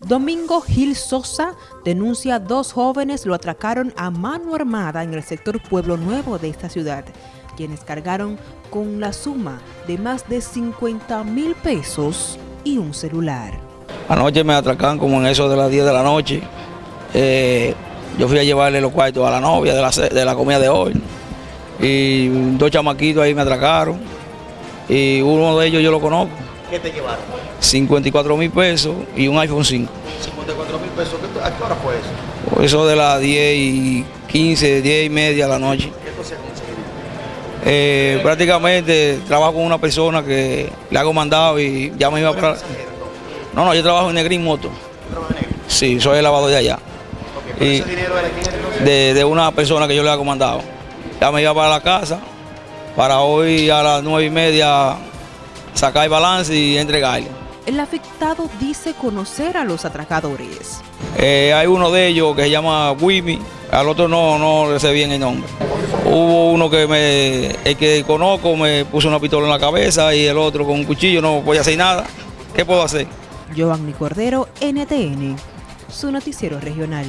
Domingo Gil Sosa denuncia dos jóvenes lo atracaron a mano armada en el sector Pueblo Nuevo de esta ciudad, quienes cargaron con la suma de más de 50 mil pesos y un celular. Anoche me atracaron como en eso de las 10 de la noche. Eh, yo fui a llevarle los cuartos a la novia de la, de la comida de hoy. Y dos chamaquitos ahí me atracaron. Y uno de ellos yo lo conozco. ¿Qué te llevaron? 54 mil pesos y un iPhone 5. 54 mil pesos. ¿Qué- ¿A qué hora fue eso? Eso de las 10 y 15, 10 y media de la noche. ¿Qué tú conseguir? Eh, prácticamente trabajo con una persona que le hago mandado y ya me iba para... No, no, yo trabajo en Negrín Moto. Sí, soy el lavador de allá. ¿Pero Y- dinero entonces? de, de una persona que yo le hago mandado. Ya me iba para la casa para hoy a las nueve y media sacar el balance y entregarle. El afectado dice conocer a los atracadores. Eh, hay uno de ellos que se llama Wimi, al otro no, no le sé bien el nombre. Hubo uno que me, el que conozco me puso una pistola en la cabeza y el otro con un cuchillo no podía hacer nada. ¿Qué puedo hacer? Giovanni Cordero, NTN, su noticiero regional.